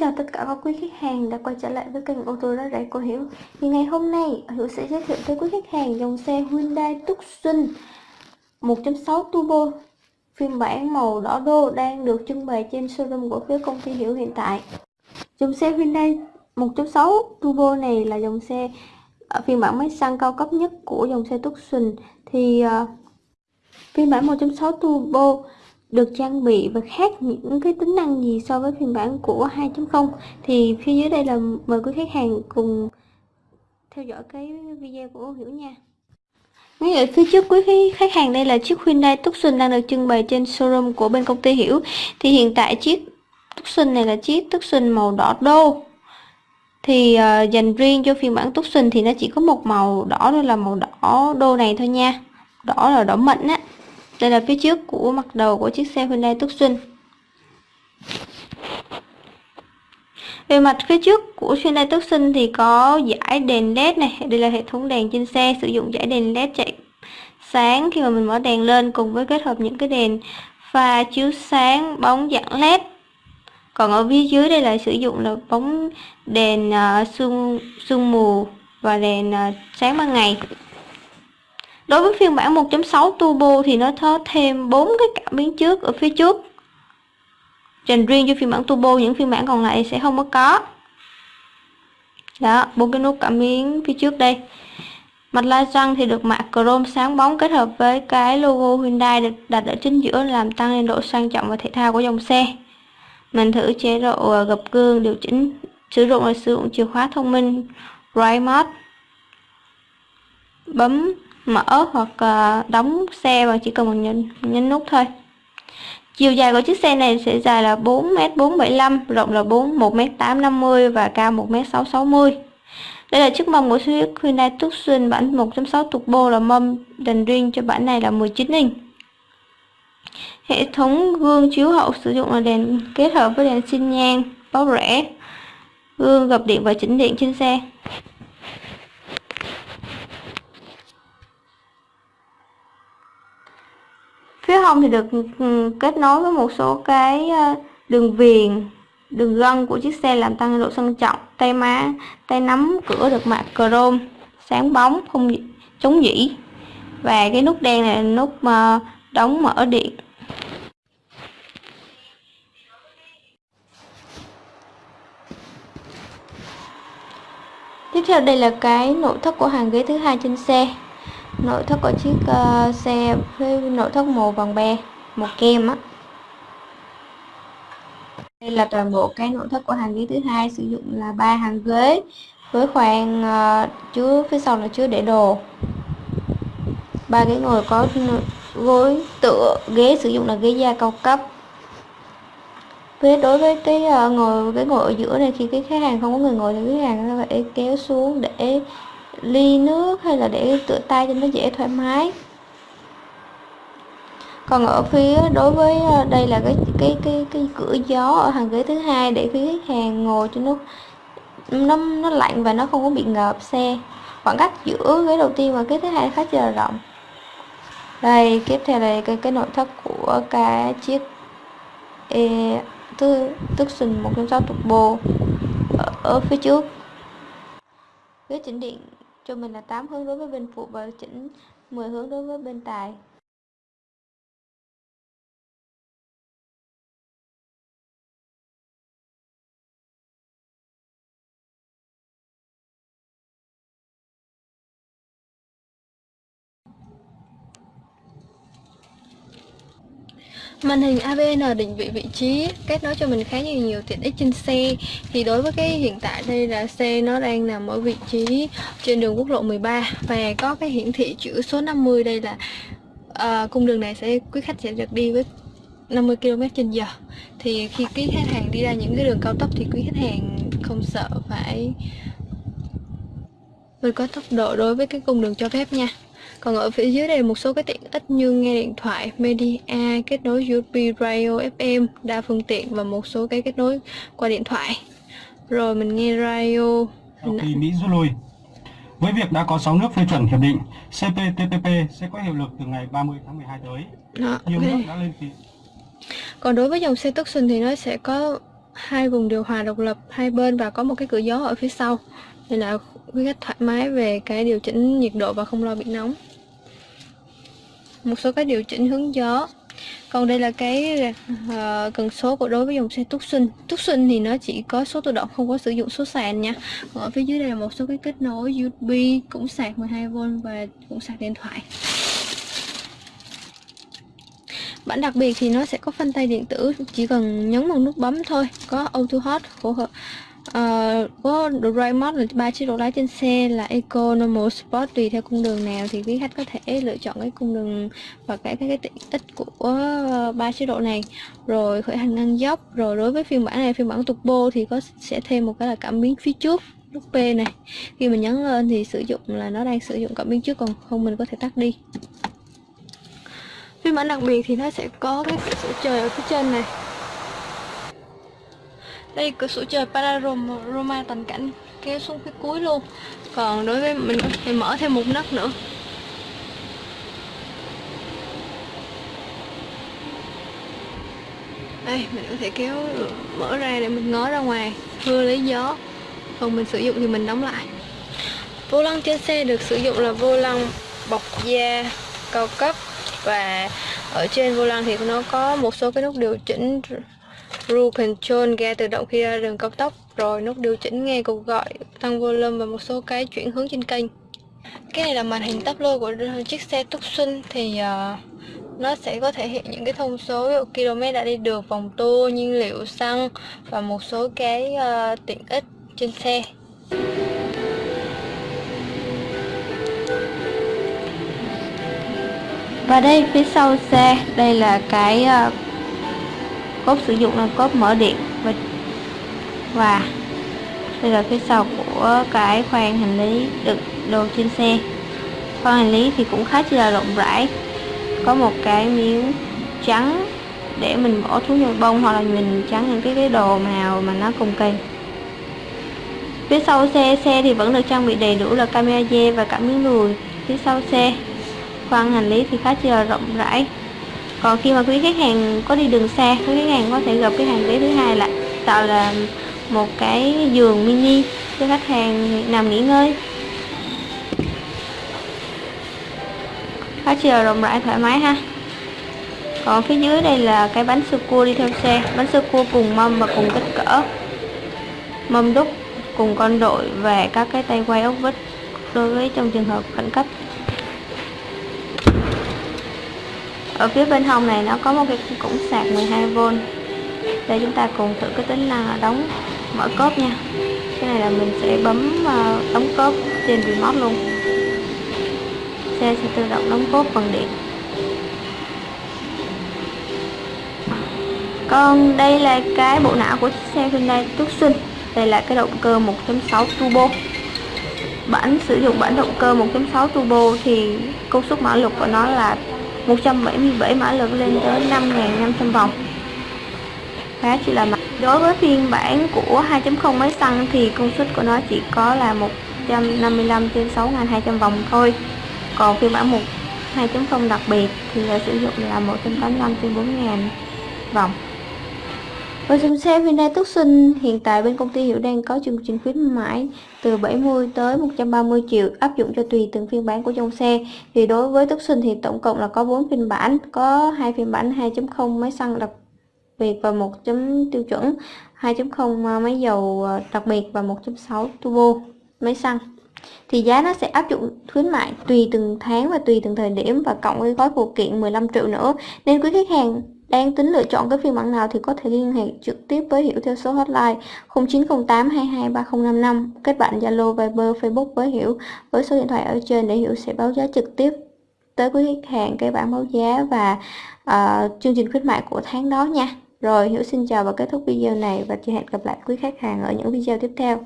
chào tất cả các quý khách hàng đã quay trở lại với kênh ô tô đó rẻ của Hiểu Thì ngày hôm nay Hiểu sẽ giới thiệu tới quý khách hàng dòng xe Hyundai Tucson 1.6 Turbo phiên bản màu đỏ đô đang được trưng bày trên showroom của phía công ty Hiểu hiện tại. Dòng xe Hyundai 1.6 Turbo này là dòng xe à, phiên bản máy xăng cao cấp nhất của dòng xe Tucson. Thì uh, phiên bản 1.6 Turbo được trang bị và khác những cái tính năng gì so với phiên bản của 2.0 thì phía dưới đây là mời quý khách hàng cùng theo dõi cái video của Hiểu nha. Ngay ở phía trước quý khách hàng đây là chiếc Hyundai Tucson đang được trưng bày trên showroom của bên công ty Hiểu thì hiện tại chiếc Tucson này là chiếc Tucson màu đỏ đô. Thì uh, dành riêng cho phiên bản Tucson thì nó chỉ có một màu đỏ đó là màu đỏ đô này thôi nha. Đỏ là đỏ mịn á đây là phía trước của mặt đầu của chiếc xe Hyundai Tucson. Về mặt phía trước của Hyundai Tucson thì có giải đèn LED này, đây là hệ thống đèn trên xe sử dụng giải đèn LED chạy sáng khi mà mình mở đèn lên cùng với kết hợp những cái đèn pha chiếu sáng bóng dạng LED. Còn ở phía dưới đây là sử dụng là bóng đèn uh, sương sương mù và đèn uh, sáng ban ngày. Đối với phiên bản 1.6 Turbo thì nó có thêm bốn cái cảm biến trước ở phía trước. Dành riêng cho phiên bản Turbo, những phiên bản còn lại sẽ không có có. Đó, bốn cái nút cảm biến phía trước đây. Mặt la răng thì được mạ chrome sáng bóng kết hợp với cái logo Hyundai được đặt ở chính giữa làm tăng lên độ sang trọng và thể thao của dòng xe. Mình thử chế độ ờ, gập gương điều chỉnh sử dụng là sử dụng chìa khóa thông minh Ride Mode. Bấm mở hoặc ờ, đóng xe và chỉ cần một nhấn, nhấn nút thôi. Chiều dài của chiếc xe này sẽ dài là 4m475 rộng là 4 1m850 và cao 1m660 đây là chiếc mâm của chiếc Hyundai Tucson bản 1.6 turbo là mâm dành riêng cho bản này là 19 inch. Hệ thống gương chiếu hậu sử dụng là đèn kết hợp với đèn xin nhan báo rẽ gương gập điện và chỉnh điện trên xe. Hông thì được ừ, kết nối với một số cái ờ, đường viền, đường gân của chiếc xe làm tăng độ sang trọng, tay má, tay nắm, cửa được mạ chrome, sáng bóng, không chống dỉ và cái nút đen này là nút mà đóng mở điện. Tiếp theo đây là cái nội thất của hàng ghế thứ hai trên xe nội thất của chiếc uh, xe với nội thất màu vàng be màu kem á. Đây là toàn bộ cái nội thất của hàng ghế thứ hai sử dụng là ba hàng ghế với khoang uh, chứa phía sau là chứa để đồ. Ba ghế ngồi có gối tựa ghế sử dụng là ghế da cao cấp. Với đối với cái uh, ngồi cái ngồi ở giữa này khi cái khách hàng không có người ngồi thì khách hàng phải kéo xuống để ly nước hay là để tựa tay cho nó dễ thoải mái. Còn ở phía đối với ờ, đây là cái cái cái cái cửa gió ở hàng ghế thứ hai để phía khách hàng ngồi cho nó nó nó lạnh và nó không có bị ngợp xe. Khoảng cách giữa ghế đầu tiên và ghế thứ hai khá là rộng. Đây tiếp theo là cái cái nội thất của cái chiếc e, tức tức sừng 1.6 turbo ở, ở phía trước. Ghế chỉnh điện cho mình là 8 hướng đối với bên phụ và chỉnh 10 hướng đối với bên tài. Màn hình AVN định vị vị trí kết nối cho mình khá nhiều nhiều tiện ích trên xe. Thì đối với cái hiện tại đây là xe nó đang nằm ở vị trí trên đường quốc lộ 13 Và có cái hiển thị chữ số 50 đây là uh, cung đường này sẽ quý khách sẽ được đi với 50 km trên giờ. Thì khi quý khách hàng đi ra những cái đường cao tốc thì quý khách hàng không sợ phải vượt qua tốc độ đối với cái cung đường cho phép nha còn ở phía dưới đây một số cái tiện ích như nghe điện thoại, media, kết nối USB, radio, FM, đa phương tiện và một số cái kết nối qua điện thoại. Rồi mình nghe radio. Sau khi Mỹ rút lui, với việc đã có 6 nước phê chuẩn hiệp định, CPTPP sẽ có hiệu lực từ ngày 30 tháng 12 tới. Đó, Nhiều okay. nước đã lên ký. Còn đối với dòng xe Tucson thì nó sẽ có hai vùng điều hòa độc lập hai bên và có một cái cửa gió ở phía sau nên là quý khách thoải mái về cái điều chỉnh nhiệt độ và không lo bị nóng một số cái điều chỉnh hướng gió. Còn đây là cái uh, cần số của đối với dòng xe Tucson. Tucson thì nó chỉ có số tự động không có sử dụng số sàn nha. Còn ở phía dưới đây là một số cái kết nối USB cũng sạc 12V và cũng sạc điện thoại. Bản đặc biệt thì nó sẽ có phanh tay điện tử chỉ cần nhấn một nút bấm thôi có auto hot của uh, có Doraemon là ba chế độ lái trên xe là Eco, Normal, Sport tùy theo cung đường nào thì quý khách có thể lựa chọn cái cung đường và cái cái, cái tiện ích của ờ, ba chế độ này. Rồi khởi hành ngang dốc rồi đối với phiên bản này phiên bản turbo thì có sẽ thêm một cái là cảm biến phía trước nút P này. Khi mình nhấn lên thì sử dụng là nó đang sử dụng cảm biến trước còn không mình có thể tắt đi. Phiên bản đặc biệt thì nó sẽ có cái sự sổ trời ở phía trên này đây, cửa sổ trời panorama toàn cảnh kéo xuống phía cuối luôn. Còn đối với mình, thì mở thêm một nấc nữa. Đây, mình có thể kéo, mở ra để mình ngó ra ngoài hưa lấy gió. Còn mình sử dụng thì mình đóng lại. Vô lăng trên xe được sử dụng là vô lăng bọc da cao cấp. Và ở trên vô lăng thì nó có một số cái nút điều chỉnh Cruise Control ga tự động khi ra đường cao tốc rồi nút điều chỉnh nghe cuộc gọi tăng volume và một số cái chuyển hướng trên kênh. Cái này là màn hình tắp lô của chiếc xe Tucson thì uh, nó sẽ có thể hiện những cái thông số km đã đi được vòng tua nhiên liệu xăng và một số cái uh, tiện ích trên xe. Và đây phía sau xe đây là cái uh, cốt sử dụng là cốt mở điện và và đây là phía sau của cái khoang hành lý đựng đồ trên xe. Khoang hành lý thì cũng khá là rộng rãi, có một cái miếng trắng để mình bỏ thuốc nhồi bông hoặc là mình trắng những cái cái đồ nào mà nó cùng kỳ. Phía sau xe xe thì vẫn được trang bị đầy đủ là camera dê và cả miếng lùi phía sau xe. Khoang hành lý thì khá là rộng rãi còn khi mà quý khách hàng có đi đường xa, quý khách hàng có thể gặp cái hàng ghế thứ hai là tạo là một cái giường mini cho khách hàng nằm nghỉ ngơi. Khá chiều rộng rãi, thoải mái ha. Còn phía dưới đây là cái bánh sơ cua đi theo xe. Bánh sơ cua cùng mâm và cùng kích cỡ. Mâm đúc cùng con đội và các cái tay quay ốc vít đối với trong trường hợp khẩn cấp. Ở phía bên hông này nó có một cái cổng sạc 12V để chúng ta cùng thử cái tính năng đóng mở cốp nha. Cái này là mình sẽ bấm ờ, đóng cốp trên remote luôn. Xe sẽ tự động đóng cốp bằng điện. Còn đây là cái bộ não của chiếc xe Hyundai Tucson. Đây là cái động cơ 1.6 turbo. Bản sử dụng bản động cơ 1.6 turbo thì công suất mã lực của nó là 177 mã lực lên tới 5.500 vòng. Khá chỉ là mặt đối với phiên bản của 2.0 máy xăng thì công suất của nó chỉ có là 155 trên 6.200 vòng thôi. Còn phiên bản 1 2.0 đặc biệt thì là sử dụng là 185 trên 4.000 vòng với dòng xe Hyundai Tucson, hiện tại bên công ty Hiểu đang có chương trình khuyến mãi từ 70 tới 130 triệu áp dụng cho tùy từng phiên bản của dòng xe. Thì đối với Tucson thì tổng cộng là có 4 phiên bản, có hai phiên bản 2.0 máy xăng đặc biệt và một chấm tiêu chuẩn, 2.0 máy dầu ờ, đặc biệt và 1.6 turbo máy xăng. Thì giá nó sẽ áp dụng khuyến mại tùy từng tháng và tùy từng thời điểm và cộng với gói phụ kiện 15 triệu nữa. Nên quý khách hàng đang tính lựa chọn cái phiên bản nào thì có thể liên hệ trực tiếp với Hiểu theo số hotline 0908 22 3055 kết bạn Zalo Viber Facebook với Hiểu với số điện thoại ở trên để Hiểu sẽ báo giá trực tiếp tới quý khách hàng cái bản báo giá và uh, chương trình khuyến mại của tháng đó nha. Rồi Hiểu xin chào và kết thúc video này và hẹn gặp lại quý khách hàng ở những video tiếp theo.